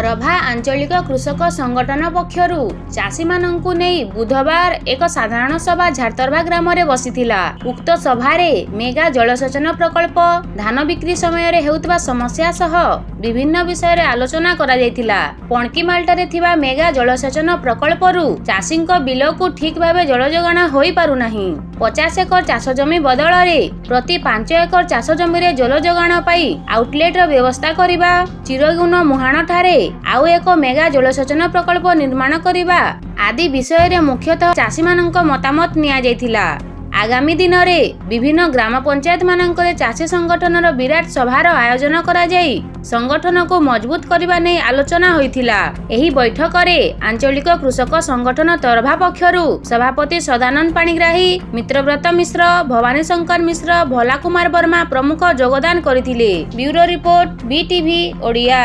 ତରଭା ଆଞ୍ଚଳିକ କୃଷକ ସଂଗଠନ ପକ୍ଷରୁ ଚାଷୀମାନଙ୍କୁ ନେଇ ବୁଧବାର ଏକ ସାଧାରଣ ସଭା ଝାରତରଭା ଗ୍ରାମରେ ବସିଥିଲା। ଉକ୍ତ ସଭାରେ ମେଗା ଜଳସେଚନ ପ୍ରକଳ୍ପ ଧାନ ବିକ୍ରି ସମୟରେ ହେଉଥିବା ସମସ୍ୟା ସହ ବିଭିନ୍ନ ବିଷୟରେ ଆଲୋଚନା କରାଯାଇଥିଲା ପଣକିମାଲଟାରେ ଥିବା ମେଗା ଜଳସେଚନ ପ୍ରକଳ୍ପରୁ ଚାଷୀଙ୍କ ବିଲକୁ ଠିକ୍ ଭାବେ ଜଳ ଯୋଗାଣ ହୋଇପାରୁନାହିଁ ପଚାଶ ଏକର ଚାଷ ଜମି ବଦଳରେ ପ୍ରତି ପାଞ୍ଚ ଏକର ଚାଷ ଜମିରେ ଜଳ ଯୋଗାଣ ପାଇଁ ଆଉଟଲେଟର ବ୍ୟବସ୍ଥା କରିବା ଚିରଗୁଣ ମୁହାଣଠାରେ ଆଉ ଏକ ମେଗା ଜଳସେଚନ ପ୍ରକଳ୍ପ ନିର୍ମାଣ କରିବା ଆଦି ବିଷୟରେ ମୁଖ୍ୟତଃ ଚାଷୀମାନଙ୍କ ମତାମତ ନିଆଯାଇଥିଲା ଆଗାମୀ ଦିନରେ ବିଭିନ୍ନ ଗ୍ରାମ ପଞ୍ଚାୟତ ମାନଙ୍କରେ ଚାଷୀ ସଂଗଠନର ବିରାଟ ସଭାର ଆୟୋଜନ କରାଯାଇ ସଂଗଠନକୁ ମଜବୁତ କରିବା ନେଇ ଆଲୋଚନା ହୋଇଥିଲା। ଏହି ବୈଠକରେ ଆଞ୍ଚଳିକ କୃଷକ ସଂଗଠନ ତରଭା ପକ୍ଷରୁ ସଭାପତି ସଦାନନ୍ଦ ପାଣିଗ୍ରାହୀ ମିତ୍ରବ୍ରତ ମିଶ୍ର ଭବାନୀ ଶଙ୍କର ମିଶ୍ର ଭୋଲା କୁମାର ବର୍ମା ପ୍ରମୁଖ ଯୋଗଦାନ କରିଥିଲେ। Bureau report BTV Odia.